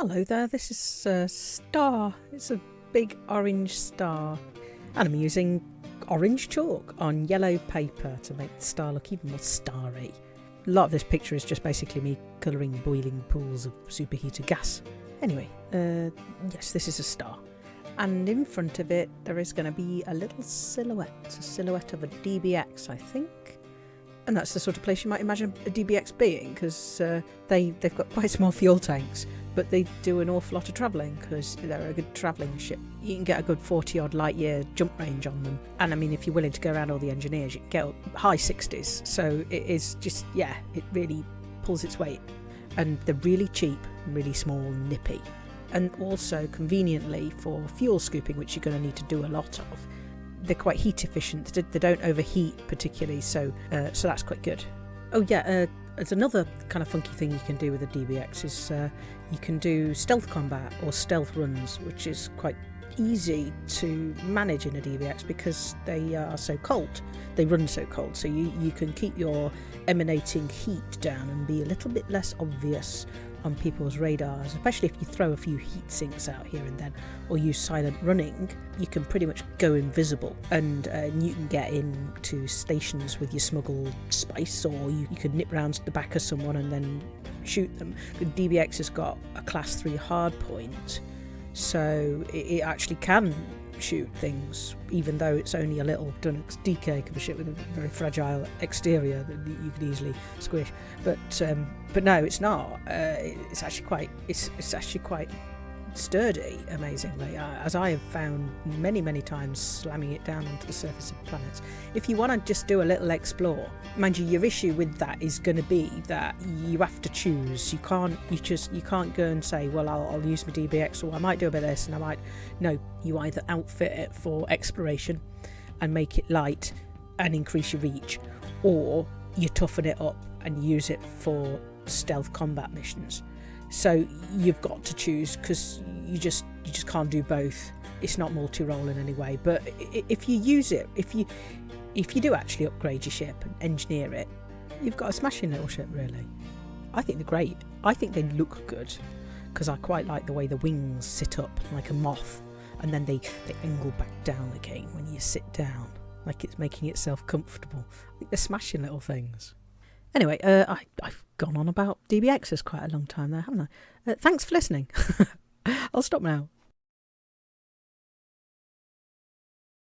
Hello there, this is a star. It's a big orange star. And I'm using orange chalk on yellow paper to make the star look even more starry. A lot of this picture is just basically me colouring boiling pools of superheated gas. Anyway, uh, yes, this is a star. And in front of it, there is going to be a little silhouette, It's a silhouette of a DBX, I think. And that's the sort of place you might imagine a DBX being, because uh, they, they've got quite small fuel tanks, but they do an awful lot of travelling because they're a good travelling ship. You can get a good 40 odd light year jump range on them. And I mean, if you're willing to go around all the engineers, you can get high 60s. So it is just, yeah, it really pulls its weight. And they're really cheap, really small, nippy. And also conveniently for fuel scooping, which you're going to need to do a lot of. They're quite heat efficient. They don't overheat particularly, so uh, so that's quite good. Oh yeah, uh, there's another kind of funky thing you can do with a DBX is uh, you can do stealth combat or stealth runs, which is quite easy to manage in a DBX because they are so cold. They run so cold, so you, you can keep your emanating heat down and be a little bit less obvious on people's radars, especially if you throw a few heat sinks out here and then or use silent running, you can pretty much go invisible and uh, you can get into stations with your smuggled spice or you, you could nip round the back of someone and then shoot them. The DBX has got a class 3 hard point, so it, it actually can shoot things, even though it's only a little Dunnock's DK of a ship with a very fragile exterior that you could easily squish. But um, but no, it's not. Uh, it's actually quite it's it's actually quite sturdy, amazingly, uh, as I have found many, many times slamming it down onto the surface of planets. If you want to just do a little explore, mind you, your issue with that is going to be that you have to choose. You can't, you just, you can't go and say, well, I'll, I'll use my DBX, or I might do a bit of this, and I might. No, you either outfit it for exploration and make it light and increase your reach, or you toughen it up and use it for stealth combat missions. So you've got to choose because you just you just can't do both. It's not multi-role in any way. But if you use it, if you if you do actually upgrade your ship and engineer it, you've got a smashing little ship really. I think they're great. I think they look good because I quite like the way the wings sit up like a moth and then they, they angle back down again when you sit down like it's making itself comfortable. I think they're smashing little things. Anyway, uh, I, I've gone on about DBXs quite a long time there, haven't I? Uh, thanks for listening. I'll stop now.